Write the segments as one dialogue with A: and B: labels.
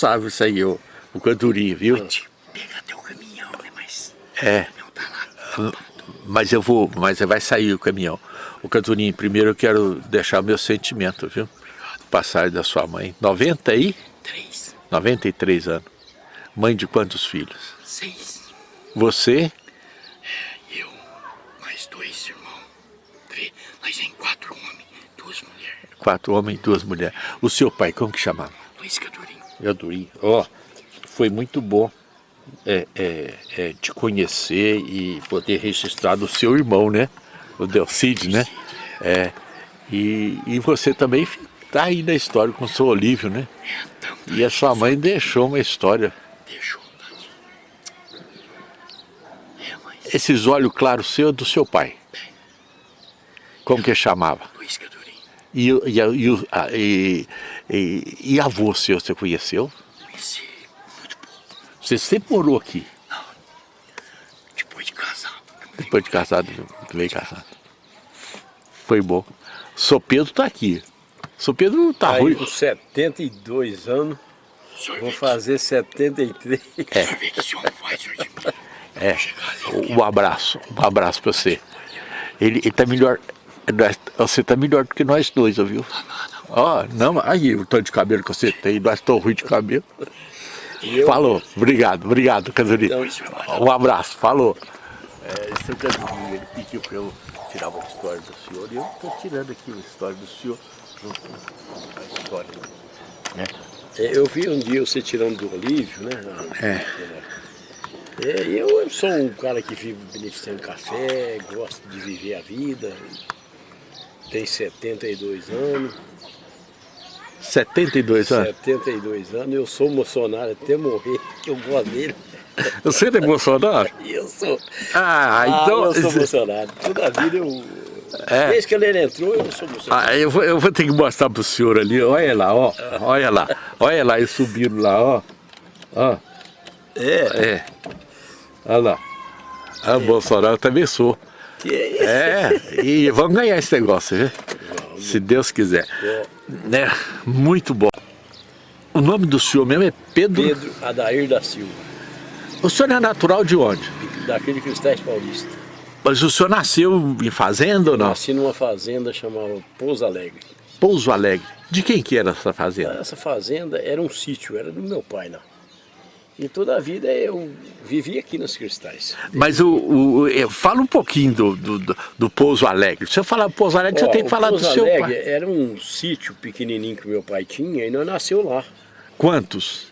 A: responsável isso aí, o, o canturinho, viu?
B: Pode pegar até o caminhão, né? Mas
A: É.
B: o caminhão tá lá.
A: Mas eu vou, mas vai sair o caminhão. O Canturinho, primeiro eu quero deixar meu sentimento, viu? Passagem da sua mãe. 90 e
B: Três,
A: 93 anos. Mãe de quantos filhos?
B: seis,
A: Você,
B: eu, mais dois irmãos. Vê, nós em quatro homens, duas mulheres.
A: quatro homens e duas mulheres. O seu pai, como que chamava?
B: Luiz Cadurinho.
A: Canturinho. Ó, foi muito bom é, é, é, te conhecer e poder registrar do seu irmão, né? O Delcide, né? É, e, e você também está aí na história com o seu Olívio, né? E a sua mãe deixou uma história.
B: deixou. É, mas
A: Esses olhos claros seu é do seu pai. Como que chamava?
B: Luiz Cadurinho.
A: E, e, e, e, e, e avô seu, você conheceu?
B: Conheci muito pouco.
A: Você sempre morou aqui,
B: Depois de casado.
A: depois de casado, veio casado. Foi bom. Sou Pedro tá aqui. Sou Pedro tá
C: Aí
A: ruim.
C: com 72 anos, vou fazer 73.
B: que, o senhor vê que esse homem faz, senhor de mim.
A: É, um abraço, um abraço pra você. Ele, ele tá melhor, você tá melhor do que nós dois, viu? Ó, não, aí o tanto de cabelo que você tem, nós estamos ruim de cabelo. Falou, obrigado, obrigado, Casalino. Um abraço, falou. É, seu Casalino, ele pediu para eu tirar uma história do senhor e eu estou tirando aqui uma história do senhor junto com a história. Né?
C: É, Eu vi um dia você tirando do Olívio, né? É, eu sou um cara que vive beneficiando café, gosto de viver a vida, tem 72 anos,
A: 72 anos.
C: 72 anos, eu sou emocionado até morrer, que eu gosto dele.
A: Você é?
C: E eu sou.
A: Ah,
C: Ah,
A: então.
C: eu sou emocionado. Toda a vida eu.
A: É.
C: Desde que ele entrou, eu sou emocionado.
A: Ah, eu, vou, eu vou ter que mostrar pro senhor ali, olha lá, ó, olha lá, olha lá, eles subiram lá, ó, ó,
C: É,
A: é, olha lá, ah, Bolsonaro eu também sou,
C: que é isso?
A: é, e vamos ganhar esse negócio, viu? Se Deus quiser, né, muito bom. O nome do senhor mesmo é Pedro,
C: Pedro Adair da Silva,
A: o senhor é natural de onde?
C: daquele Cristais Paulista.
A: Mas o senhor nasceu em fazenda ou não?
C: Nasci numa fazenda chamada Pouso Alegre.
A: Pouso Alegre, de quem que era essa fazenda?
C: Essa fazenda era um sítio, era do meu pai lá. E toda a vida eu vivi aqui nos Cristais.
A: Mas o, o- fala um pouquinho do, do, do- do Pouso Alegre. Se eu falar Pouso Alegre,
C: Ó,
A: você tem que falar do
C: Pouso
A: seu
C: Alegre
A: pai.
C: era um sítio pequenininho que meu pai tinha e nós nasceu lá.
A: Quantos?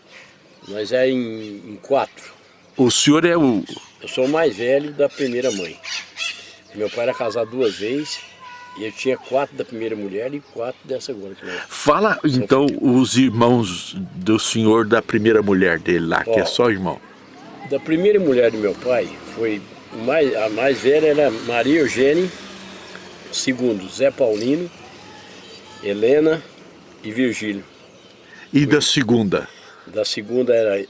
C: Nós é em, em quatro.
A: O senhor é o.
C: Eu sou o mais velho da primeira mãe. Meu pai era casado duas vezes e eu tinha quatro da primeira mulher e quatro dessa agora. Que nós...
A: Fala então os irmãos do senhor da primeira mulher dele lá, que
C: Ó.
A: é só irmão.
C: Da primeira mulher do meu pai, foi mais, a mais velha era Maria Eugênia, segundo Zé Paulino, Helena e Virgílio.
A: E da segunda?
C: Da segunda era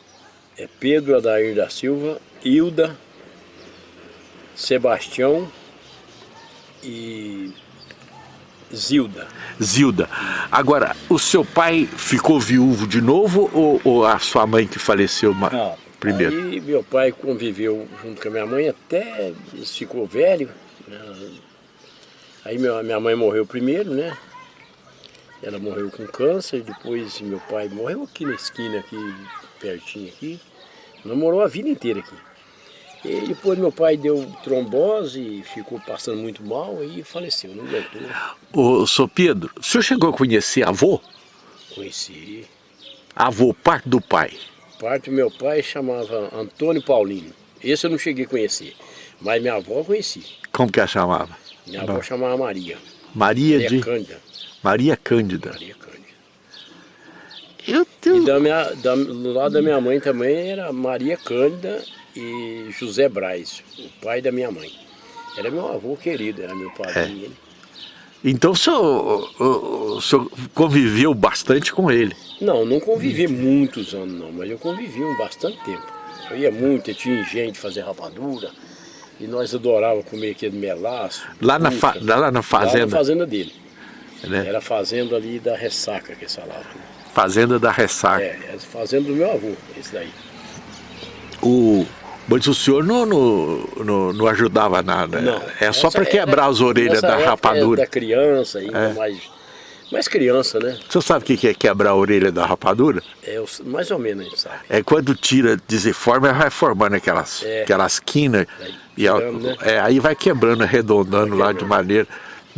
C: é Pedro Adair da Silva, Hilda, Sebastião e Zilda.
A: Zilda. Agora, o seu pai ficou viúvo de novo ou, ou a sua mãe que faleceu ma- primeiro?
C: Aí meu pai conviveu junto com a minha mãe até ficou velho. né? Aí minha mãe morreu primeiro, né? Ela morreu com câncer, depois meu pai morreu aqui na esquina, aqui, pertinho aqui. Namorou a vida inteira aqui. E depois meu pai deu trombose, ficou passando muito mal e faleceu, não aguentou.
A: Ô, seu Pedro, o senhor chegou a conhecer avô?
C: Conheci.
A: Avô, parte do pai.
C: Parte do meu pai chamava Antônio Paulino. Esse eu não cheguei a conhecer, mas minha avó eu conheci.
A: Como que a chamava?
C: Minha avó chamava Maria.
A: Maria
C: Maria
A: de.
C: Cândida.
A: Maria Cândida.
C: Maria Cândida.
A: Eu
C: E
A: tenho.
C: da minha, da, do lado da minha mãe também era Maria Cândida e José Braz, o pai da minha mãe. Era meu avô querido, era meu padrinho. ele.
A: Então o senhor, o- senhor conviveu bastante com ele.
C: Não, não convivi muitos anos não, mas eu convivi um bastante tempo. Eu ia muito, eu tinha de fazer rapadura, e nós adorávamos comer aquele melaço.
A: Lá na, fa- lá na
C: Lá na
A: fazenda.
C: fazenda dele.
A: né?
C: Era a fazenda ali da ressaca que falavam. né?
A: fazenda da Ressaca.
C: É, é a fazenda do meu avô, esse daí.
A: O, mas o senhor não, não, não, não ajudava nada?
C: Não.
A: É só para quebrar
C: era-
A: as orelhas da
C: é
A: rapadura.
C: Da criança, ainda
A: É.
C: mais, mais criança, né?
A: O senhor sabe o que é quebrar a orelha da rapadura?
C: É, mais ou menos a gente sabe.
A: É quando tira, desenforma, vai formando aquelas,
C: É.
A: aquelas quinas.
C: Vai
A: E
C: né?
A: é, aí vai quebrando, arredondando lá de maneira.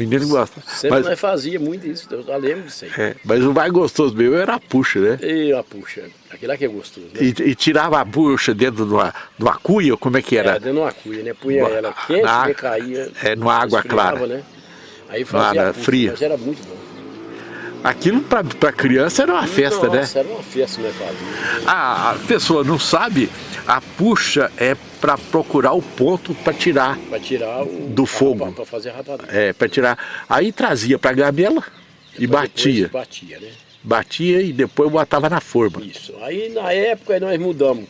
A: Menino gosta.
C: Sempre
A: Mas,
C: nós fazia muito isso, eu já lembro disso aí.
A: é, mas o mais gostoso mesmo era a puxa, né?
C: E a puxa, aquele lá que é gostoso, né?
A: E, e tirava a bucha dentro de uma, de uma cuia, como é que
C: Era
A: era?
C: dentro de uma cuia, né? Punha
A: Boa.
C: ela quente,
A: Na-
C: né? Caía.
A: é, numa água clara.
C: Né? Aí fazia
A: Nada,
C: a puxa,
A: fria.
C: Mas era muito bom.
A: Aquilo para criança era uma festa, né?
C: Nossa, era uma festa que nós fazíamos.
A: A, a pessoa não sabe, a puxa é para procurar o ponto para tirar.
C: Pra tirar o...
A: Do fogo.
C: Pra fazer a rapadura.
A: É, para tirar. Aí trazia para a gamela e
C: Depois
A: batia.
C: Batia, né?
A: Batia e depois botava na forma.
C: Isso. Aí na época nós mudamos.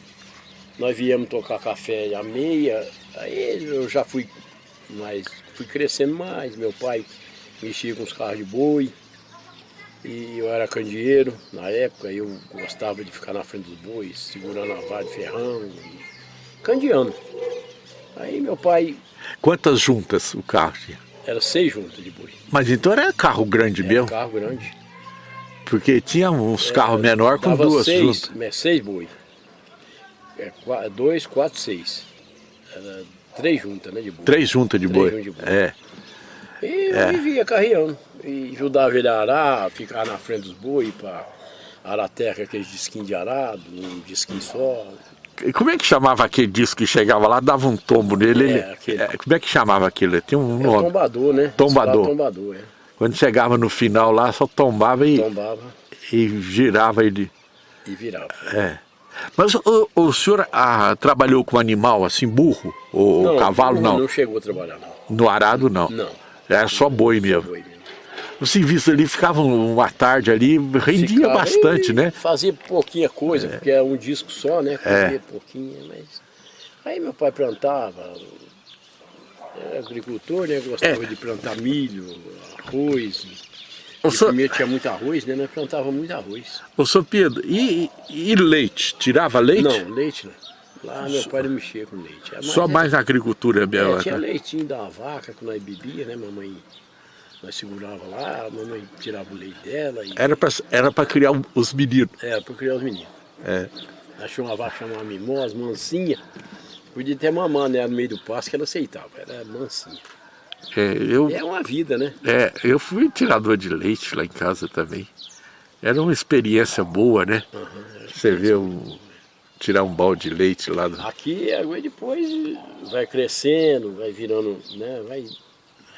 C: Nós viemos tocar café à meia, aí eu já fui mais, fui crescendo mais. Meu pai mexia com os carros de boi. E eu era candeeiro na época, eu gostava de ficar na frente dos bois, segurando a vara de ferrão e candeando. Aí meu pai
A: Quantas juntas o carro tinha?
C: era seis juntas de boi.
A: Mas então era carro grande
C: Era
A: mesmo,
C: carro grande.
A: porque tinha uns carros menores com duas
C: seis,
A: juntas.
C: é, seis boi. É, dois, quatro, seis. Era três juntas, né, de boi.
A: Três juntas de
C: juntas de boi.
A: É.
C: E eu vivia carreando. E ajudava ele a arar, ficar na frente dos boi para arar terra, aqueles disquinhos de arado, um disquinho só.
A: E Como é que chamava aquele disco que chegava lá, dava um tombo nele?
C: É,
A: ele-
C: aquele-
A: é, como é que chamava aquilo? Tinha um
C: É
A: nome.
C: tombador, né?
A: Tombador.
C: Fala Tombador, é.
A: Quando chegava no final lá, só tombava e,
C: Tombava
A: e girava ele.
C: e virava.
A: É. Mas o, o senhor ah, trabalhou com animal assim, burro? Ou cavalo? Não.
C: Não chegou a trabalhar, não.
A: No arado, não.
C: Não.
A: Era só boi mesmo.
C: Boi mesmo.
A: O serviço ali ficava uma tarde ali, rendia
C: Ficava-
A: bastante, né?
C: Fazia pouquinha coisa, porque é um disco só, né?
A: É.
C: Fazia pouquinho, mas. Aí meu pai plantava, era agricultor, né? Gostava
A: É.
C: de plantar milho, arroz. E
A: senhor-
C: primeiro tinha muito arroz, né? Nós plantávamos muito arroz.
A: Ô, senhor Pedro, e, e leite? Tirava leite?
C: Não, leite não. Lá meu pai não mexia com leite. É
A: Só
C: é-
A: mais na agricultura mesmo.
C: É, tinha
A: né?
C: leitinho da vaca que nós bebia, né? Mamãe, nós segurava lá, a mamãe tirava o leite dela e
A: Era para era pra criar os meninos.
C: era para criar os meninos.
A: É.
C: Achou uma vaca chamada mimosa, mansinha. Podia ter mamãe né, no meio do pasto que ela aceitava, era mansinha.
A: É, eu,
C: É uma vida, né?
A: é, eu fui tirador de leite lá em casa também. Era uma experiência boa, né? Você vê um, tirar um balde de leite lá do...
C: Aqui agora depois vai crescendo, vai virando, né? Vai,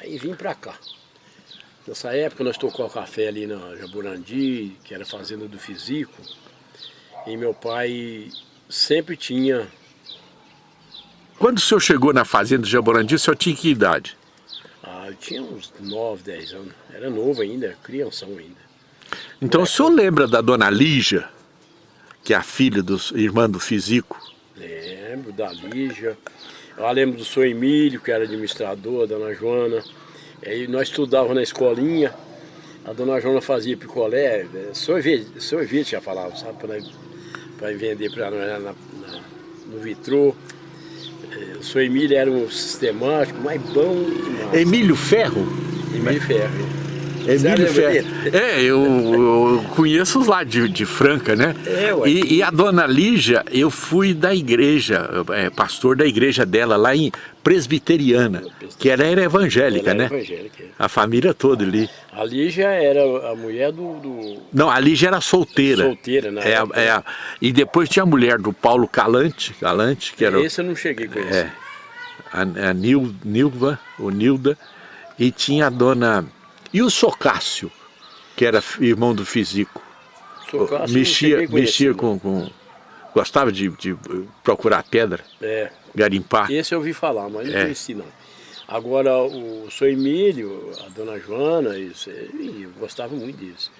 C: aí vim pra cá. Nessa época nós tocamos café ali na Jaburandi, que era fazenda do Fisico. E meu pai sempre tinha
A: Quando o senhor chegou na fazenda do Jaborandi, o senhor tinha que idade?
C: Ah, eu tinha uns 9, 10 anos. Era novo ainda, crianção ainda.
A: Então o senhor lembra da dona Lígia, que é a filha do irmã do Fisico?
C: Lembro da Lígia. Eu lembro do senhor Emílio, que era administrador, a dona Joana. Aí nós estudávamos na escolinha. A dona Joana fazia picolé, eh, sorvete, sorvete já falava, sabe? Para vender para nós na, na- no vitrô. Eh, O senhor Emílio era um sistemático, mas bom demais.
A: Emílio Ferro?
C: Emílio Ferro.
A: Emílio
C: lembra
A: Ferro.
C: dele?
A: É, eu, eu conheço os lá de, de Franca, né?
C: É, ué.
A: E, e a dona Lígia, eu fui da igreja, é, pastor da igreja dela lá em Presbiteriana, que ela era evangélica,
C: Ela
A: né?
C: era evangélica. é.
A: A família toda ali.
C: A Lígia era a mulher do, do
A: Não, a Lígia era solteira.
C: solteira, né?
A: É, é e depois tinha a mulher do Paulo Calante, Calante que era o-
C: Esse eu não cheguei a conhecer.
A: É. a, a Nil, Nilva, ou Nilda, e tinha a dona. E o Socácio, que era irmão do Fisico.
C: Não
A: mexia mexia
C: não.
A: com, com- Gostava de, de procurar pedra,
C: É,
A: garimpar.
C: esse eu ouvi falar, mas não
A: É.
C: conheci não. Agora, o seu Emílio, a dona Joana, isso, eu gostava muito disso.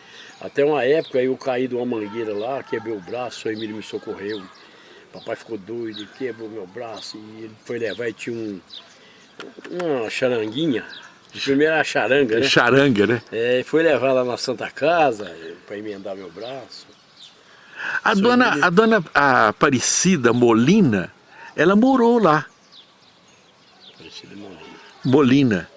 C: Até uma época eu caí de uma mangueira lá, quebrei o braço, o seu Emílio me socorreu. Papai ficou doido, quebrou meu braço e ele foi levar e tinha um, uma charanguinha Primeiro era charanga, né?
A: Charanga, né?
C: É, foi levar lá na Santa Casa para emendar meu braço.
A: A dona, a dona Aparecida Molina, ela morou lá.
C: Aparecida Molina.
A: Molina.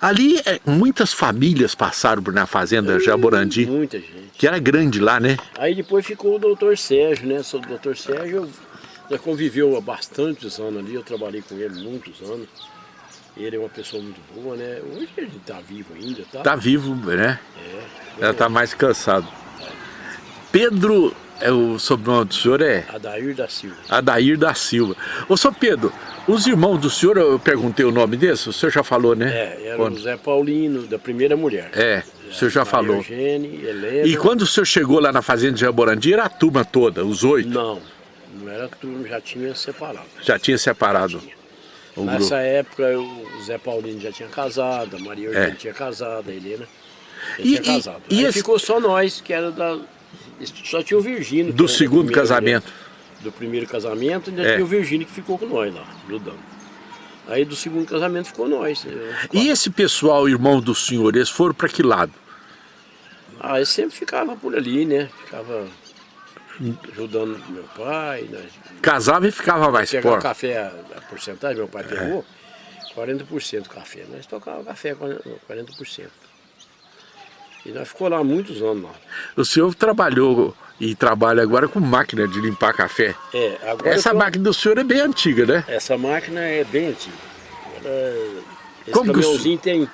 A: Ali é, muitas famílias passaram na fazenda Jaborandi.
C: Muita gente.
A: Que era grande lá, né?
C: Aí depois ficou o doutor Sérgio, né? O doutor Sérgio já conviveu há bastantes anos ali, eu trabalhei com ele muitos anos. Ele é uma pessoa muito boa, né? Hoje ele está vivo ainda, tá?
A: Tá vivo, né?
C: É.
A: Ela tá mais cansado. Pedro, é o sobrenome do senhor é?
C: Adair da Silva.
A: Adair da Silva. Ô, senhor Pedro, os irmãos do senhor, eu perguntei o nome desse, o senhor já falou, né?
C: É, era o Zé Paulino, da primeira mulher.
A: É, o senhor já
C: Maria
A: falou.
C: Eugênia, Helena...
A: E quando o senhor chegou lá na fazenda de Jaborandi, era a turma toda, os oito?
C: Não, não era turma, já tinha separado.
A: Já tinha separado
C: Tinha.
A: O
C: Nessa
A: grupo.
C: época o Zé Paulino já tinha casado, a Maria Eugênia
A: É.
C: tinha casado, a Helena já
A: E-
C: tinha casado.
A: e esse-
C: ficou só nós, que era da... Só tinha o Virgínio.
A: Do
C: da
A: segundo
C: primeira
A: casamento.
C: Do primeiro casamento, ainda
A: É.
C: tinha o Virgínio que ficou com nós lá, ajudando. Aí do segundo casamento ficou nós. eu-
A: E esse pessoal, irmão do senhor, eles foram para que lado?
C: Ah, eu sempre ficava por ali, né? Ficava ajudando meu pai, né?
A: Casava e ficava mais
C: o
A: forte.
C: café, a porcentagem, meu
A: É.
C: pai pegou, 40% café. Nós tocava café com 40%. E nós ficou lá muitos anos lá.
A: O senhor trabalhou e trabalha agora com máquina de limpar café.
C: É, agora
A: Essa
C: tô-
A: máquina do senhor é bem antiga, né?
C: Essa máquina é bem antiga. Ela- esse
A: Como que o
C: caminhãozinho tem.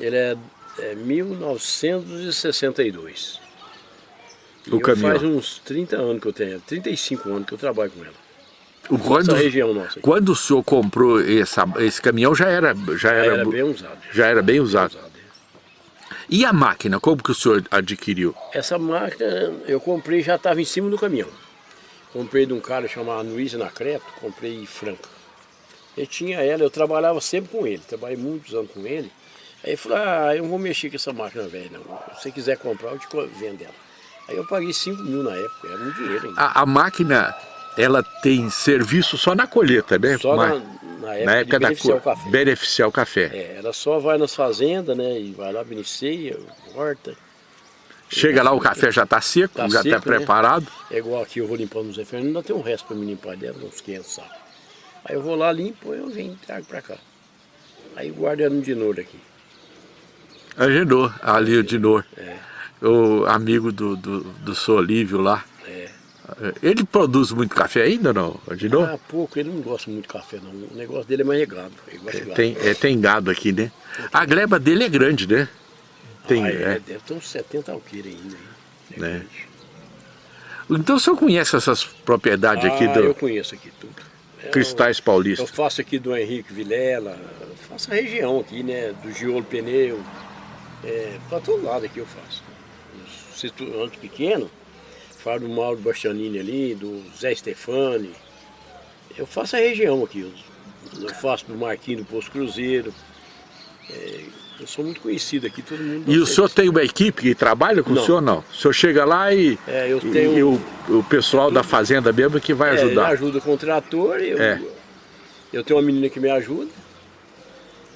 C: Ele é, é 1962.
A: O
C: eu
A: caminhão.
C: Faz uns 30 anos que eu tenho, 35 anos que eu trabalho com ela.
A: O- Quando,
C: região nossa. aqui.
A: quando o senhor comprou essa, esse caminhão já era, já era,
C: Era bem usado.
A: já era bem usado.
C: usado, é.
A: E a máquina, como que o senhor adquiriu?
C: Essa máquina eu comprei, já estava em cima do caminhão. Comprei de um cara chamado Luiz Anacreto, comprei em Franca. Ele tinha ela, eu trabalhava sempre com ele, trabalhei muitos anos com ele. Aí ele falou, ah, eu não vou mexer com essa máquina velha não. Se você quiser comprar, eu te vendo ela. Aí eu paguei 5 mil na época, era muito dinheiro ainda.
A: A, a máquina, ela tem serviço só na colheita, né?
C: Só
A: Mas-
C: na, na época,
A: na época da
C: beneficiar
A: co-
C: o café.
A: beneficiar o café.
C: É, ela só vai nas fazendas, né, e vai lá, beneficia, corta.
A: Chega lá, o café já está seco,
C: Tá
A: já está
C: né?
A: preparado.
C: É igual aqui, eu vou limpando o Zé Fernando, ainda tem um resto para me limpar dela, uns 500 sacos. Aí eu vou lá, limpo, eu venho e trago para cá. Aí guardo ela no Dinor aqui.
A: Agendou, ali o Dinor.
C: É.
A: O amigo do, do, do seu Olívio lá.
C: É.
A: Ele produz muito café ainda, não? Agendou?
C: Ah, pouco, ele não gosta muito de café não. O negócio dele é mais. Ele gosta de gado.
A: Tem, é, tem gado aqui, né? A gleba dele é grande, né? Tem,
C: ah,
A: é.
C: é, Deve ter uns 70 alqueires ainda. hein? É
A: Né? Então o senhor conhece essas propriedades aqui
C: ah,
A: do
C: eu conheço aqui tudo. É,
A: Cristais
C: Eu
A: Paulista?
C: faço aqui do Henrique Vilela, eu faço a região aqui, né? Do Giolo Pneu. É, para todo lado aqui eu faço. Os restaurantes pequenos, falo do Mauro Bastianini ali, do Zé Stefani. Eu faço a região aqui. Eu, faço do Marquinho do Posto Cruzeiro. É, eu sou muito conhecido aqui, todo mundo.
A: E o senhor
C: disso.
A: tem uma equipe que trabalha com o
C: Não.
A: senhor, não? O senhor chega lá e,
C: É, eu tenho-
A: e o, o pessoal da fazenda mesmo que vai
C: É, ele
A: ajudar.
C: ajuda com o trator, eu,
A: É.
C: eu tenho uma menina que me ajuda.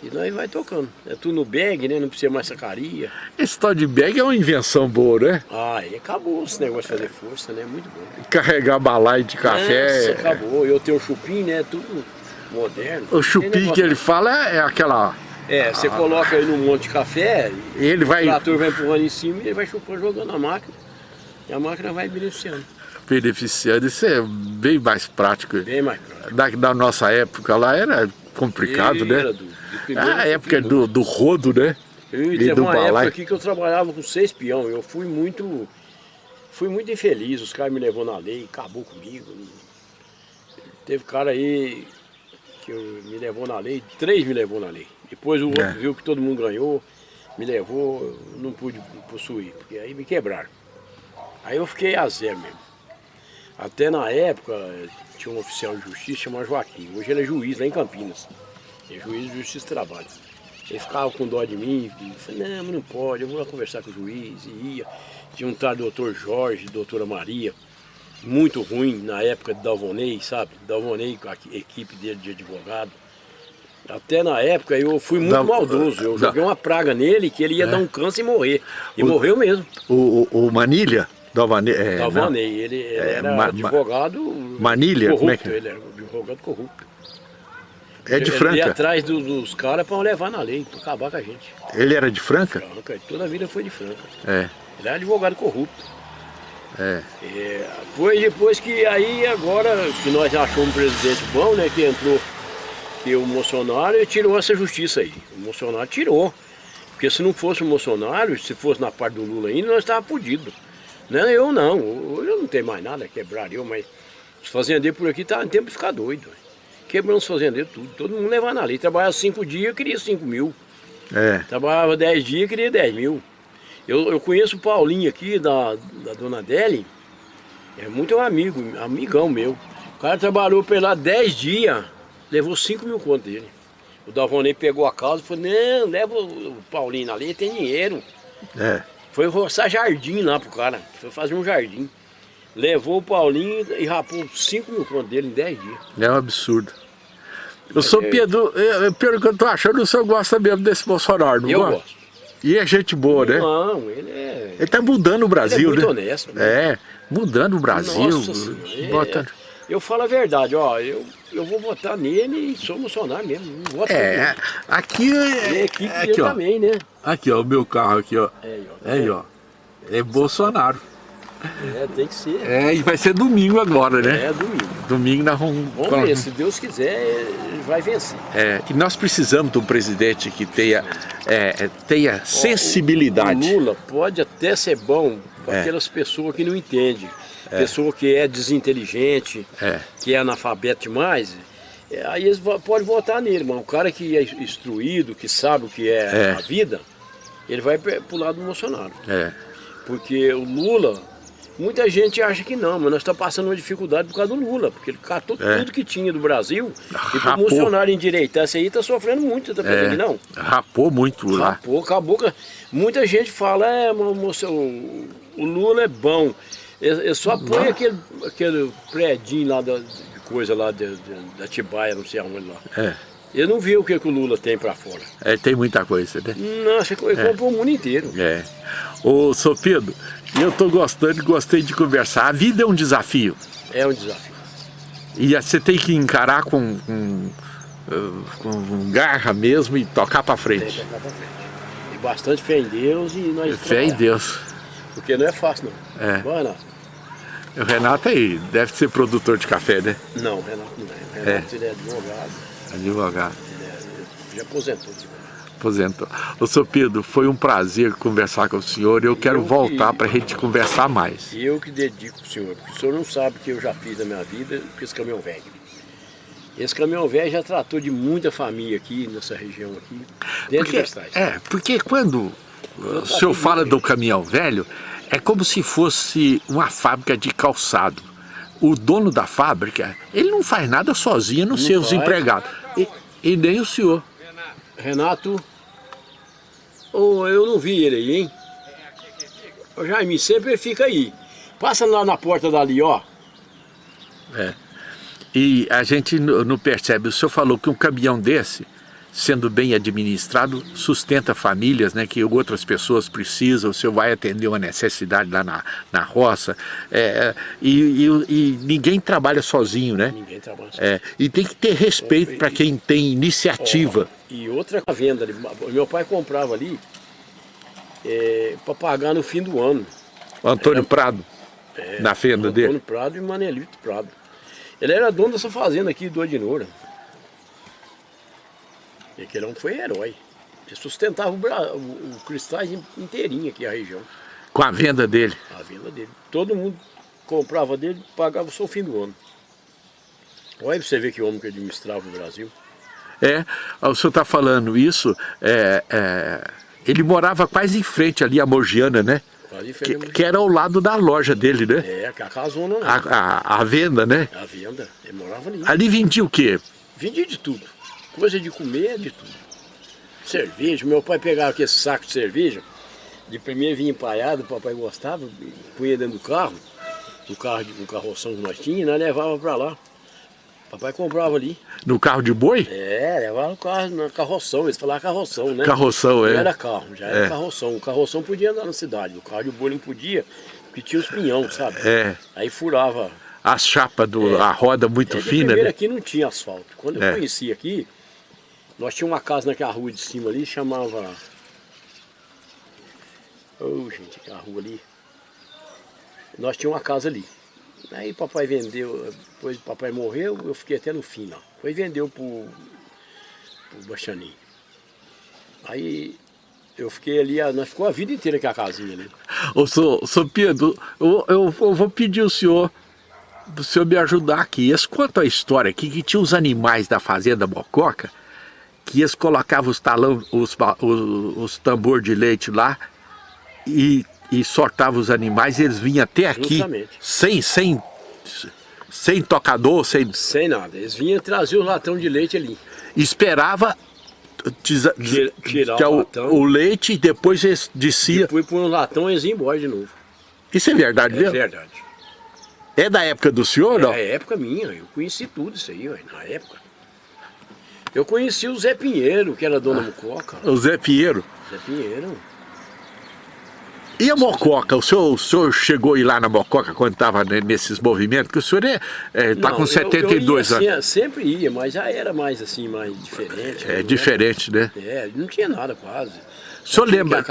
C: E nós vai tocando. É tudo no bag, né? Não precisa mais sacaria.
A: Esse tal de bag é uma invenção boa, né?
C: Ah, e acabou esse negócio de fazer força, né? Muito bom.
A: Carregar balaio de café.
C: Nossa, acabou. Eu tenho o chupim, né? Tudo moderno.
A: O chupim que ele fala é aquela...
C: É, você coloca aí num monte de café,
A: E ele vai
C: o trator vai empurrando em cima e ele vai chupando, jogando a máquina. E a máquina vai beneficiando.
A: beneficiando. Isso é bem mais prático.
C: Bem mais prático.
A: Da, da nossa época lá era complicado, né?
C: era do- do
A: Ah, época
C: muito.
A: do, do rodo, né?
C: Eu,
A: E
C: teve
A: do
C: uma época
A: balaio.
C: aqui que eu trabalhava com seis peão. Eu fui muito. Fui muito infeliz. Os caras me levou na lei, acabou comigo. Teve cara aí que eu- me levou na lei, três me levou na lei. Depois o outro
A: É.
C: viu que todo mundo ganhou, me levou, eu não pude possuir, porque aí me quebraram. Aí eu fiquei a zero mesmo. Até na época tinha um oficial de justiça chamado Joaquim. Hoje ele é juiz lá em Campinas. É juiz de justiça de trabalho. Ele ficava com dó de mim, e falei, não, mas não pode, eu vou lá conversar com o juiz, e ia. Tinha um tal doutor Jorge, doutora Maria, muito ruim na época de Dalvonei, sabe? Dalvonei com a equipe dele de advogado. Até na época eu fui muito
A: Da-
C: maldoso. Eu
A: da-
C: joguei uma praga nele que ele ia dar um câncer e morrer. E
A: O-
C: morreu mesmo.
A: O, o, o Manilha, da Manilha, é,
C: Dalvanei. Ele, ele
A: É,
C: era
A: ma-
C: advogado
A: Manilha,
C: corrupto.
A: como é que é?
C: Ele era advogado corrupto.
A: é de
C: Ele ia
A: Franca.
C: atrás do- dos caras para levar na lei, para acabar com a gente.
A: Ele era de Franca?
C: Franca, toda a vida foi de Franca.
A: É,
C: Ele era advogado corrupto.
A: é.
C: É, foi depois que aí agora que nós achamos um presidente bom, né? Que entrou que o Bolsonaro tirou essa justiça aí. O Bolsonaro tirou. Porque se não fosse o Bolsonaro, se fosse na parte do Lula ainda, nós estávamos fodidos. Não é eu não. Hoje eu não tenho mais nada, quebrar eu, mas os fazendeiros por aqui tá em tempo de ficar doido. Quebrando os fazendeiros tudo. Todo mundo levando ali. Trabalhava cinco dias, queria cinco mil.
A: É,
C: Trabalhava 10 dias, queria 10 mil. Eu, eu conheço o Paulinho aqui, da, da Dona Deli, é muito amigo, amigão meu. O cara trabalhou por lá 10 dias, levou 5 mil conto dele. O Davonei pegou a causa e falou, não, leva o Paulinho ali, tem dinheiro.
A: é.
C: Foi roçar jardim lá pro cara, foi fazer um jardim. Levou o Paulinho e rapou 5 mil conto dele em 10 dias.
A: É um absurdo. Eu sou Pedro, é, é, pelo que eu tô achando, o senhor gosta mesmo desse Bolsonaro, não
C: eu
A: gosta?
C: gosto.
A: E é gente boa, né?
C: Não, ele é...
A: Ele tá mudando o Brasil,
C: muito
A: né?
C: honesto, né?
A: É, mudando o Brasil.
C: Nossa Senhora, é-. Eu falo a verdade, ó, eu, eu vou votar nele e sou Bolsonaro mesmo. Não voto
A: É, aqui
C: nele.
A: é,
C: E a equipe
A: é
C: dele
A: aqui, ó.
C: também, né?
A: Aqui, ó, o meu carro aqui, ó.
C: É, ó.
A: É aí, ó. É Bolsonaro.
C: É, tem que ser.
A: É, e vai ser domingo agora, né?
C: É, domingo.
A: Domingo nós vamos...
C: Vamos ver, se Deus quiser, vai vencer.
A: É, e nós precisamos de um presidente que tenha, é, é, tenha sensibilidade.
C: O Lula pode até ser bom para
A: É.
C: aquelas pessoas que não entendem. Pessoa que é desinteligente,
A: É.
C: que é analfabeto demais, é, aí eles podem votar nele, mas o cara que é instruído, que sabe o que é,
A: É.
C: a vida, ele vai pro lado do Bolsonaro.
A: É,
C: Porque o Lula, muita gente acha que não, mas nós estamos passando uma dificuldade por causa do Lula, porque ele catou
A: É.
C: tudo que tinha do Brasil e para o. Bolsonaro endireitar isso aí está sofrendo muito, tá pensando
A: é,
C: que não?
A: rapou muito lá.
C: Rapou, acabou. Muita gente fala, é, mo- moço, o, o Lula é bom. Ele, só põe aquele, aquele predinho lá da, de coisa lá de, de- da Tibaia, não sei aonde lá.
A: É,
C: Ele não viu o que, que o Lula tem para fora.
A: é, tem muita coisa, né?
C: Nossa, ele comprou o mundo inteiro.
A: É. Ô, Sr. Eu tô gostando, gostei de conversar. A vida é um desafio.
C: É um desafio.
A: E você tem que encarar com, com, eh, com garra mesmo e tocar pra
C: Tem que
A: frente.
C: tocar frente. E bastante fé em Deus e nós
A: Fé em
C: trabalhar.
A: Deus.
C: Porque não é fácil, não.
A: É.
C: Vai, Renato.
A: O Renato aí deve ser produtor de café, né?
C: Não, Renato não é. Renato ele é advogado.
A: Advogado.
C: Ele, é, ele já aposentou.
A: Aposentou. Ô, Sr. Pedro, foi um prazer conversar com o senhor. Eu quero
C: Eu que-
A: voltar pra gente conversar mais.
C: E eu que dedico pro senhor, porque o senhor não sabe o que eu já fiz na minha vida com esse caminhão velho. Esse caminhão velho já tratou de muita família aqui, nessa região aqui, dentro
A: Porque,
C: de
A: é, porque quando uh, o senhor fala do caminhão velho, é como se fosse uma fábrica de calçado. O dono da fábrica, ele não faz nada sozinho, não os
C: faz.
A: empregados. E, e nem o senhor.
C: Renato, oh, eu não vi ele aí, hein? Ô, Jaime, sempre fica aí. Passa lá na porta dali, ó.
A: É. E a gente não percebe, o senhor falou que um caminhão desse, sendo bem administrado, sustenta famílias, né, que outras pessoas precisam, o senhor vai atender uma necessidade lá na, na roça, é, e, e- e ninguém trabalha sozinho, né?
C: Ninguém trabalha só.
A: É, e tem que ter respeito para quem tem iniciativa.
C: E outra venda ali. Meu pai comprava ali é, para pagar no fim do ano.
A: Antônio Prado, na fenda
C: Antônio
A: dele.
C: Prado e Manelito Prado. Ele era dono dessa fazenda aqui do Adinoura. E aquele homem foi herói. Ele sustentava o, o, o Cristais inteirinho aqui, a região,
A: Com a venda dele.
C: a venda dele. Todo mundo comprava dele pagava só o fim do ano. Olha pra você ver que homem que administrava o Brasil.
A: É, o senhor está falando isso, é, é, ele morava quase em frente ali, a Morgiana, né?
C: Quase
A: Que, que era ao lado da loja dele, né?
C: É, que a casona não.
A: A, a, a venda, né?
C: A venda, ele morava ali.
A: Ali vendia o quê?
C: Vendia de tudo. Coisa de comer, de tudo. Cerveja, meu pai pegava aquele saco de cerveja, de primeiro vinha empalhado, o papai gostava, punha dentro do carro, no carro um carroção que nós tínhamos, nós levava para lá. Papai comprava ali.
A: No carro de boi?
C: É, levava no carro, na carroção, eles falavam carroção, né?
A: Carroção,
C: Não
A: é.
C: era carro, já era
A: É.
C: carroção. O carroção podia andar na cidade, o carro de boi não podia, porque tinha os pinhão, sabe?
A: É.
C: Aí furava.
A: As chapas, do, a roda muito
C: É,
A: fina, né?
C: aqui não tinha asfalto. Quando eu
A: É.
C: conheci aqui, nós tínhamos uma casa naquela rua de cima ali, chamava... Ô, gente, aquela rua ali. Nós tínhamos uma casa ali. Aí papai vendeu, depois papai morreu, eu fiquei até no fim lá. Foi vendeu pro, pro Baixaninho. Aí eu fiquei ali, a- nós ficou a vida inteira com a casinha ali.
A: Ô, sou, sou Pedro, eu, eu, eu vou pedir o senhor, o senhor me ajudar aqui. Eles contam a história aqui que tinha os animais da fazenda Mococa, que eles colocavam os talão, os, os, os tambor de leite lá e, e sortavam os animais e eles vinham até aqui,
C: Justamente.
A: sem, sem, sem tocador, sem,
C: Sem nada. Eles vinham trazer o latão de leite ali.
A: esperava
C: tirar
A: é
C: o latão.
A: o leite e depois eles descia.
C: Depois por um latão eles iam embora de novo.
A: Isso é verdade
C: É
A: mesmo?
C: verdade.
A: É da época do senhor, não?
C: É época minha, eu conheci tudo isso aí, na época. Eu conheci o Zé Pinheiro, que era dono da Mucoca.
A: O Zé Pinheiro.
C: Zé Pinheiro.
A: E a Mococa? O senhor, o senhor chegou a ir lá na Mococa quando estava nesses movimentos? Porque o senhor está é, tá
C: Não,
A: com
C: eu-
A: 72
C: eu ia,
A: anos.
C: assim, sempre ia, mas já era mais assim, mais diferente.
A: É
C: né?
A: diferente, né?
C: É, não tinha nada quase.
A: O senhor
C: Tinha
A: lembra?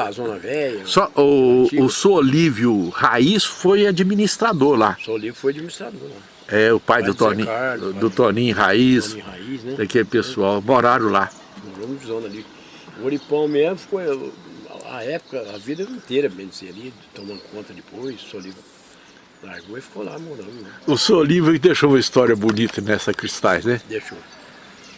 A: Só, o, o senhor Olívio Raiz foi administrador lá.
C: Só ali foi administrador lá.
A: É, o pai
C: Pai
A: do
C: do
A: Toninho,
C: Carlos,
A: do, Toninho Raiz,
C: Tony Raiz, né?
A: daquele pessoal, moraram lá.
C: Muitos anos ali. O Oripão mesmo ficou a época, a vida inteira, bem dizer, ali, tomando conta depois, ali largou e ficou lá morando, né?
A: O Olívio deixou uma história bonita nessa Cristais, né?
C: Deixou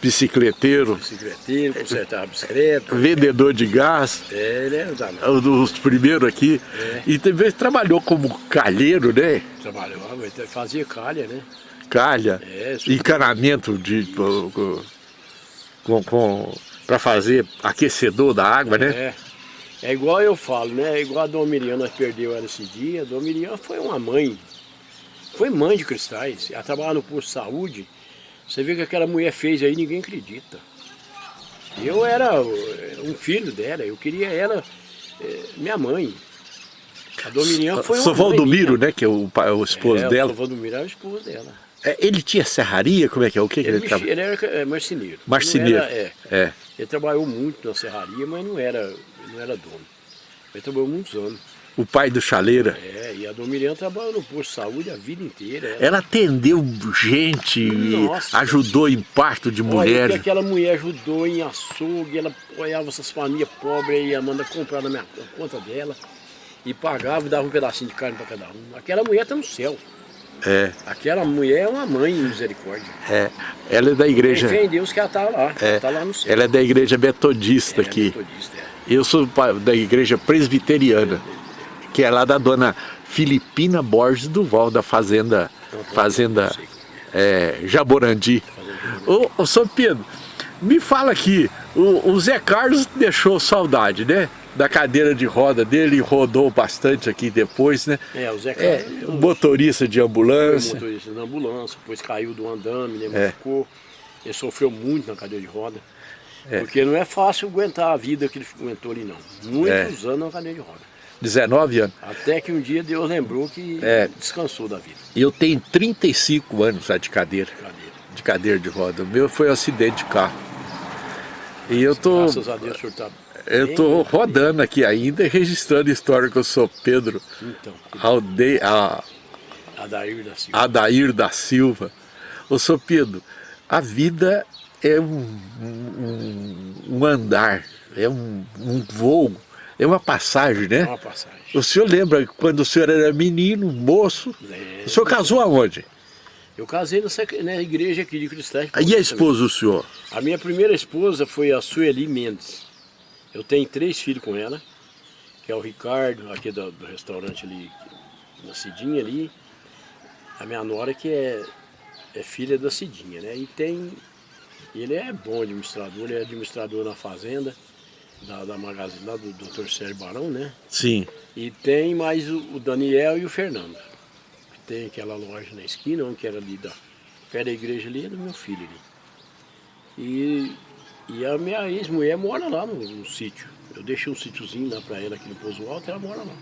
A: Bicicleteiro,
C: bicicleteiro, consertava bicicleta.
A: vendedor de gás.
C: É, ele era danado.
A: um dos primeiros aqui,
C: É.
A: e também trabalhou como calheiro, né?
C: Trabalhava, fazia calha, né?
A: Calha,
C: É, isso.
A: encanamento de com, com, para fazer aquecedor da água, né?
C: É. É igual eu falo, né? É igual a Dona Miriam, nós perdeu ela esse dia. A Dona Miriam foi uma mãe. Foi mãe de cristais. Ela trabalhava no posto de saúde. Você vê que aquela mulher fez aí, ninguém acredita. Eu era um filho dela, eu queria ela, eh, minha mãe. A Dona Miriam foi uma
A: Sou
C: mãe
A: Valdomiro,
C: minha.
A: né? Que é o, pai- o esposo
C: é,
A: dela.
C: O Valdomiro era o esposo dela.
A: É, Ele tinha serraria? Como é que é? O que, que
C: Ele,
A: ele,
C: mexia-
A: trabalha?
C: ele era é, marceneiro.
A: Marceneiro.
C: Era- é.
A: É.
C: Ele trabalhou muito na serraria, mas não era, ele não era dono. Ele trabalhou muitos anos.
A: O pai do Chaleira.
C: É, e a Dona Miriam trabalhou no posto de saúde a vida inteira. Ela,
A: Ela atendeu gente,
C: Nossa.
A: ajudou em parto de mulheres.
C: aquela mulher ajudou em açougue, ela apoiava essas famílias pobres e ia mandar comprar na minha na conta dela. E pagava e dava um pedacinho de carne para cada um. Aquela mulher está no céu.
A: É,
C: Aquela mulher é uma mãe em misericórdia.
A: é. Ela é da igreja.
C: fé em Deus que ela está lá.
A: É,
C: Ela está lá no céu.
A: ela é da igreja metodista
C: É,
A: aqui.
C: metodista, é.
A: Eu sou da igreja presbiteriana, que é lá da dona Filipina Borges Duval, da fazenda, fazenda é, Jaborandi. Ô, ô, São Pedro, me fala aqui, o, o Zé Carlos deixou saudade, né? Da cadeira de roda dele, rodou bastante aqui depois, né?
C: É, o Zé
A: É,
C: Carlos.
A: motorista de ambulância.
C: motorista na ambulância, depois caiu do andame, né,
A: É.
C: machucou. Ele sofreu muito na cadeira de roda.
A: É.
C: Porque não é fácil aguentar a vida que ele aguentou ali, não. Muitos anos na cadeira de roda.
A: 19 anos.
C: Até que um dia Deus lembrou que
A: É.
C: descansou da vida.
A: E eu tenho 35 anos já de cadeira,
C: Cadeira.
A: de cadeira de roda. O meu foi um acidente de carro. E eu tô,
C: Graças a Deus o senhor está
A: eu tô rodando aqui ainda e registrando história que eu sou Pedro
C: Então,
A: Alde, a,
C: Adair da Silva.
A: Adair da Silva. Ô, sou Pedro, a vida é um, um, um andar, é um, um voo, é uma passagem, né?
C: Uma passagem.
A: O senhor lembra quando o senhor era menino, moço?
C: É.
A: O senhor casou aonde?
C: Eu casei nessa, na igreja aqui de Cristais.
A: E a esposa do senhor?
C: A minha primeira esposa foi a Sueli Mendes. Eu tenho três filhos com ela, que é o Ricardo, aqui do, do restaurante ali, na Cidinha ali. A minha nora que é, é filha da Cidinha, né? E tem. Ele é bom administrador, ele é administrador na fazenda, da, da Magazine lá do Dr. Sérgio Barão, né?
A: Sim.
C: E tem mais o, o Daniel e o Fernando. Tem aquela loja na esquina, um que era ali da perto da igreja ali, é do meu filho ali. E, e a minha ex-mulher mora lá no, no sítio. Eu deixei um sítiozinho lá pra ela aqui no Pouso Alto, ela mora lá.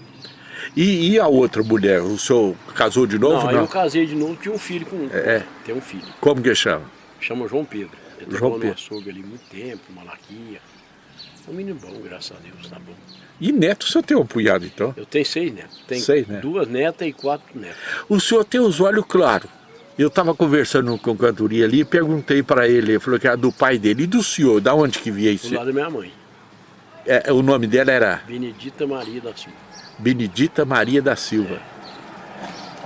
A: E, e a outra mulher? O senhor casou de novo?
C: não,
A: Não.
C: eu casei de novo, tinha um filho com
A: É.
C: Tem um filho.
A: Como que chama?
C: Chama João Pedro. Ele
A: João
C: trabalhou no açougue ali muito tempo, Malaquia. É um menino bom, graças a Deus, tá bom.
A: E neto, o senhor tem um punhado então?
C: Eu tenho seis netos. Tenho
A: Seis netos.
C: duas netas e quatro netos.
A: O senhor tem os olhos claros. Eu estava conversando com o cantoria ali e perguntei para ele, ele falou que era do pai dele. E do senhor, da onde que via
C: Do
A: isso?
C: lado da minha mãe,
A: É, o nome dela era
C: Benedita Maria da Silva.
A: Benedita Maria da Silva.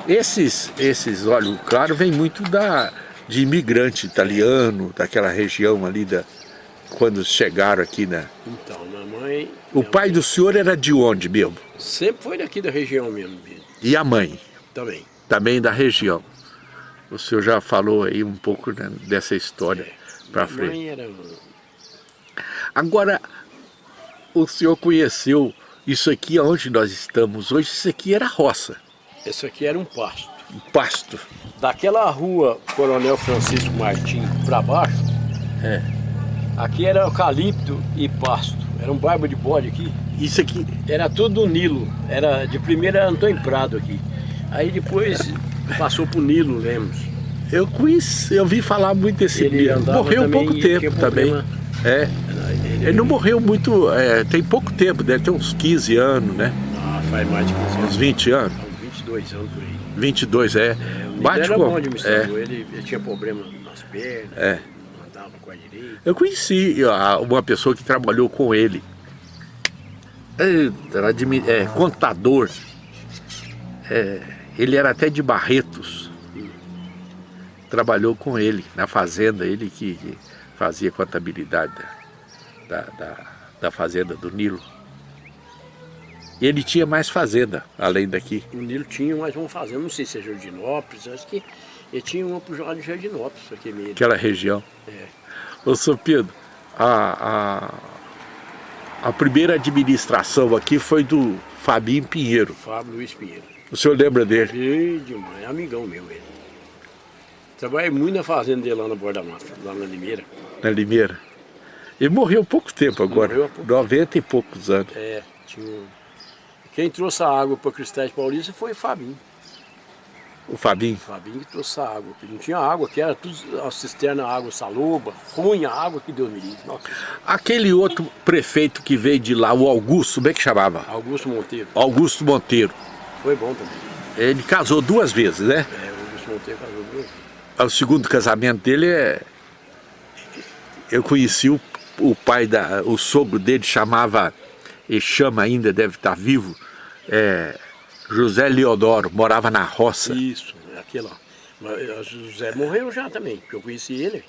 A: Esses, esses olhos claros vêm muito da, de imigrante italiano, daquela região ali, da, quando chegaram aqui. Né?
C: Então, minha mãe...
A: O pai do senhor era de onde mesmo?
C: mãe Sempre foi daqui da região mesmo,
A: E a mãe?
C: também.
A: Também da região. O senhor já falou aí um pouco né, dessa história para
C: Minha
A: frente.
C: mãe era...
A: Agora, o senhor conheceu isso aqui onde nós estamos hoje, isso aqui era roça,
C: Esse aqui era um pasto.
A: Um pasto.
C: Daquela rua Coronel Francisco Martim para baixo,
A: É.
C: aqui era eucalipto e pasto. Era um barba de bode aqui.
A: Isso aqui,
C: Era tudo do Nilo. Era, de primeira era Antônio Prado aqui. Aí depois passou pro Nilo Lemos.
A: eu conheci, eu vi falar muito desse
C: Ele
A: Morreu há pouco tempo também. É.
C: Ele,
A: Ele não morreu muito, é, tem pouco tempo, deve ter uns 15 anos, né?
C: Ah, faz mais de 15
A: Uns
C: anos.
A: 20 anos.
C: Uns 22 anos por aí.
A: 22, é.
C: É,
A: Bate
C: era
A: com-
C: bom
A: é.
C: Ele, ele tinha problema nas pernas,
A: É.
C: não andava com a direita.
A: Eu conheci uma pessoa que trabalhou com ele. Eita, Era admi- é, contador. É, ele era até de Barretos. Trabalhou com ele na fazenda, ele que, que fazia contabilidade da, da, da- da fazenda do Nilo. E ele tinha mais fazenda, além daqui.
C: O Nilo tinha mais uma fazenda, não sei se é Jardinópolis, acho que ele tinha uma pro lado de Jardinópolis, aqui mesmo.
A: aquela região.
C: É.
A: Ô, seu Pedro, a, a, a primeira administração aqui foi do Fabinho Pinheiro.
C: Fábio Luiz Pinheiro.
A: O senhor lembra dele?
C: Ei, demais, é amigão meu ele. Trabalhei muito na fazenda dele lá na Borda Mata, lá na Limeira.
A: Na Limeira? Ele morreu há pouco tempo agora,
C: Morreu há pouco
A: 90 e poucos anos.
C: É, tinha. Quem trouxe a água para Cristais Paulista foi o Fabinho.
A: O Fabinho.
C: Fabinho que trouxe a água. Que não tinha água, que era tudo a cisterna, água saloba, ruim a água que Deus me livre. Nossa,
A: Aquele outro prefeito que veio de lá, o Augusto, como é que chamava?
C: Augusto Monteiro,
A: Augusto Monteiro.
C: foi bom também.
A: Ele casou duas vezes, né?
C: É, o Augusto Monteiro casou duas vezes.
A: O segundo casamento dele é... Eu conheci o, o pai da... O sogro dele chamava... Ele chama ainda, deve estar vivo. É, José Leodoro, morava na roça.
C: Isso, é aquele lá. Mas o José morreu já também, porque eu conheci ele.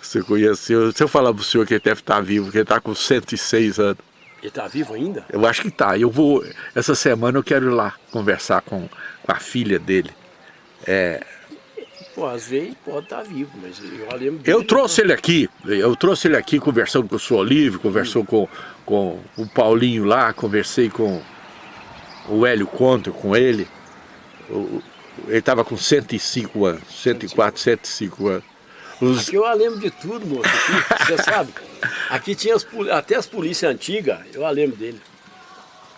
A: Você conheceu. Se eu falar pro senhor que ele deve estar vivo, que ele está com 106 anos.
C: Ele está vivo ainda?
A: Eu acho que tá. Eu vou. Essa semana eu quero ir lá conversar com, com a filha dele.
C: Pô, às vezes pode estar vivo, mas eu lembro
A: Eu trouxe ele aqui, eu trouxe ele aqui conversando com o senhor Olívio, conversou com, com o Paulinho lá, conversei com o Hélio Conto, com ele. O- ele estava com 105 anos, 104, 105 anos. Os-
C: Aqui eu lembro de tudo, moço. Aqui, você sabe? Aqui tinha as até as polícias antigas, eu a lembro dele.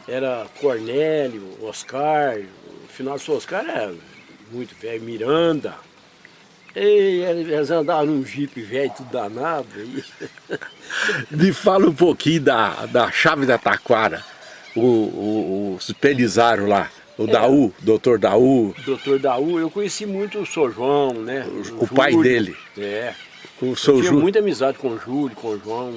C: Era Cornélio, Oscar, o final do Oscar era muito velho, Miranda. E eles andavam num jipe velho, tudo danado. E...
A: Me fala um pouquinho da, da chave da taquara, o, o, os Pelizário lá, o Daú, doutor Daú,
C: Doutor Daú, eu conheci muito o Sr. João, né?
A: O pai
C: Júlio.
A: dele.
C: É.
A: o seu
C: Tinha
A: Júlio.
C: muita amizade com o Júlio, com o João.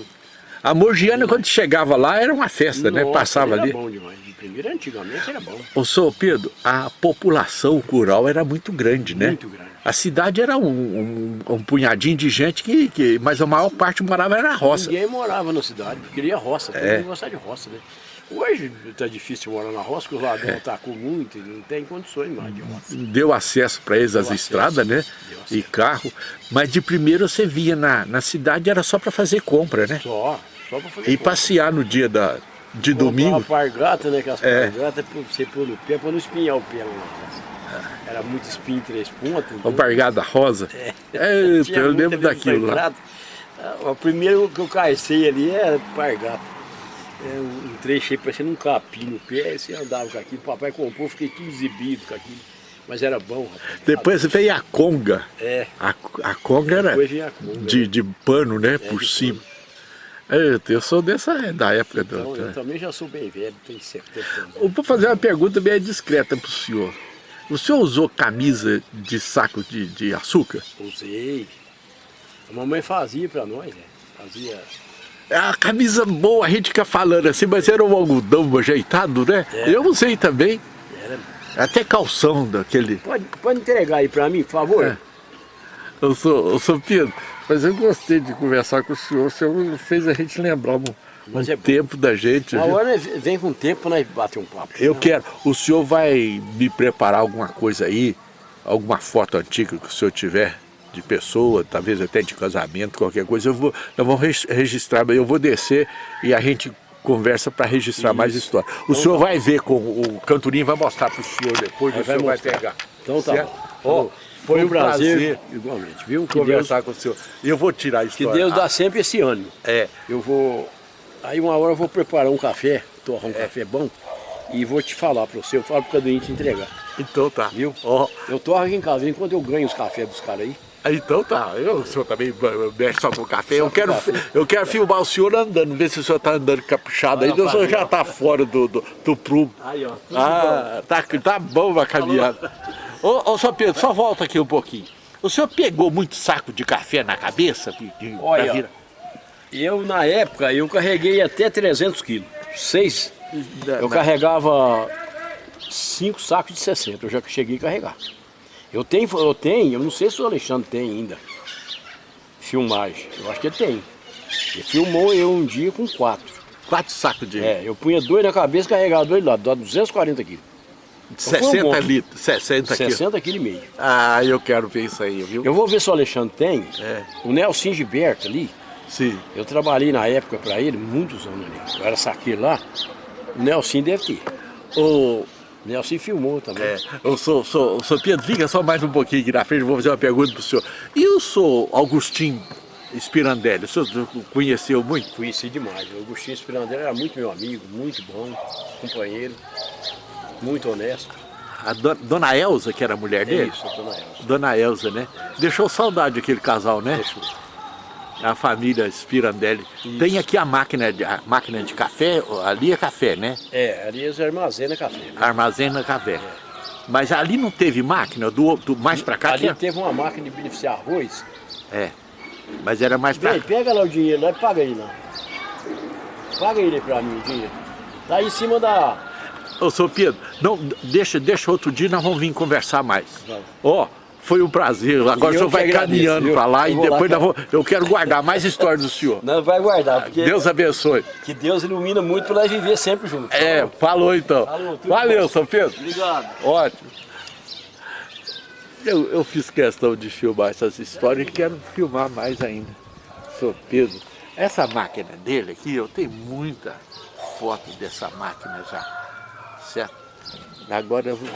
A: A Morgiana, quando chegava lá, era uma festa, né?
C: Nossa,
A: Passava
C: era
A: ali.
C: bom demais. De primeiro, antigamente era bom.
A: Ô, senhor Pedro, a população rural era muito grande, né?
C: Muito grande.
A: A cidade era um, um- um punhadinho de gente que, que. Mas a maior parte morava na roça.
C: Ninguém morava na cidade, porque queria roça, todo
A: É.
C: mundo gostava de roça, né? Hoje está difícil morar na roça, porque os ladrões atacam muito e não tem condições mais de roça.
A: Deu acesso para eles
C: Deu
A: estradas,
C: acesso,
A: né?
C: deu
A: E carro. Mas de primeiro você via na, na cidade era só para fazer compra, né?
C: Só,
A: E passear no dia da, de domingo.
C: uma pargata, né? Aquelas
A: É.
C: pargatas pra você pôr no pé, para não espinhar o pé lá roça. era muito espinho três pontas.
A: Uma bargada rosa.
C: É. Tinha
A: eu
C: muita
A: lembro daquilo lá.
C: pargata. Ah, O primeiro que eu carcei ali era pargata. É um trecho aí parecendo um capim no pé, você andava com aquilo, papai comprou, fiquei tudo exibido com aquilo. Mas era bom, rapaz.
A: Depois veio a conga.
C: É,
A: A, a conga era
C: depois vinha a conga.
A: de, de pano, né?
C: É,
A: por cima. Eita, eu sou dessa da época do.
C: Então, eu também já sou bem velho, tenho 70 anos.
A: Eu vou fazer uma pergunta bem discreta para o senhor. O senhor usou camisa de saco de, de açúcar?
C: Usei. A mamãe fazia pra nós, né? Fazia.
A: É a camisa boa, a gente fica falando assim, mas era um algodão ajeitado, né?
C: É.
A: Eu usei também.
C: Era...
A: Até calção daquele.
C: Pode, pode entregar aí pra mim, por favor?
A: É. Eu sou, eu sou Pedro, mas eu gostei de conversar com o senhor. O senhor fez a gente lembrar um,
C: Mas
A: um
C: é
A: tempo da gente.
C: Na
A: viu?
C: hora nós vem com o tempo nós bater um papo.
A: Eu quero. O senhor vai me preparar alguma coisa aí? Alguma foto antiga que o senhor tiver? De pessoa, talvez até de casamento, qualquer coisa. Eu vou, vou res- registrar, eu vou descer e a gente conversa para registrar mais história. O senhor vai ver com o cantorinho, vai mostrar para o senhor depois,
C: Aí
A: o senhor vai pegar.
C: Então tá
A: Certo?
C: bom.
A: Ó, foi um prazer
C: Igualmente, viu? Que Deus,
A: conversar com o senhor. E eu vou tirar a
C: que. Deus dá sempre esse ânimo.
A: É.
C: Eu vou. Aí uma hora eu vou preparar um café, torrar um café bom, e vou te falar para você, eu falo pro Caduinho te entregar.
A: Então tá.
C: Viu?
A: Ó,
C: Eu torro aqui em casa, enquanto eu ganho os cafés dos caras aí.
A: então tá. Eu, o senhor também mexe só com café. Eu
C: com
A: quero,
C: café.
A: eu quero filmar o senhor andando, ver se o senhor tá andando capuchado aí, o senhor já tá fora do, do, do prumo.
C: Aí, ó.
A: Ah, tá, tá bom a caminhada. Ô, ô, senhor Pedro, só volta aqui um pouquinho. O senhor pegou muito saco de café na cabeça? De, de,
C: Olha,
A: virar?
C: Eu, na época, eu carreguei até 300 quilos. Seis. Eu carregava cinco sacos de 60, eu já cheguei a carregar. Eu tenho, eu tenho, eu não sei se o Alexandre tem ainda, filmagem. Eu acho que ele tem. Ele filmou eu um dia com quatro.
A: Quatro sacos de
C: É, eu punha dois na cabeça e carregava dois lá, dá 240 quilos. Foi um
A: 60
C: monte.
A: litros, 60 quilos.
C: 60 quilos e meio.
A: Ah, eu quero ver isso aí, viu?
C: Eu vou ver se o Alexandre tem.
A: É.
C: O Nelson Gilberto ali,
A: Sim.
C: eu trabalhei na época para ele, muitos anos ali. Eu era saqueiro lá. O Nelson deve ter. O Nelson filmou também.
A: é, eu sou, sou, sou Pedro, fica só mais um pouquinho aqui na frente, eu vou fazer uma pergunta pro senhor. E eu sou Agostinho Spirandelli, o senhor conheceu muito?
C: Conheci demais. O Agostinho Spirandelli era muito meu amigo, muito bom, companheiro, muito honesto.
A: A do- dona Elza, que era a mulher
C: É
A: dele?
C: isso, dona Elza.
A: Dona Elza, né? Deixou saudade aquele casal, né?
C: Deixou.
A: A família Spirandelli. Tem aqui a máquina, de, a máquina de café, ali é café, né?
C: É, ali eles armazenam café. né?
A: Armazena café. Mas ali não teve máquina, do, do mais pra cá
C: ali teve uma máquina de beneficiar arroz.
A: É. Mas era mais pra
C: Vem, pega lá o dinheiro lá e paga ele lá. Paga ele pra mim o dinheiro. Tá aí em cima da.
A: Ô, seu Pedro, não, deixa, deixa outro dia, nós vamos vir conversar mais. Ó, foi um prazer. Agora
C: E
A: o senhor vai
C: agradeço,
A: caminhando pra lá
C: Eu
A: e
C: lá,
A: depois nós
C: cara.
A: vamos, eu quero guardar mais histórias do senhor.
C: Não vai guardar, porque
A: Deus abençoe.
C: que Deus ilumina muito pra nós viver sempre juntos.
A: É, falou então.
C: Falou,
A: Valeu,
C: bom.
A: São Pedro.
C: Obrigado.
A: Ótimo. Eu, eu fiz questão de filmar essas histórias e quero filmar mais ainda. Sou Pedro. Essa máquina dele aqui, eu tenho muita foto dessa máquina já. Certo? Agora eu vou,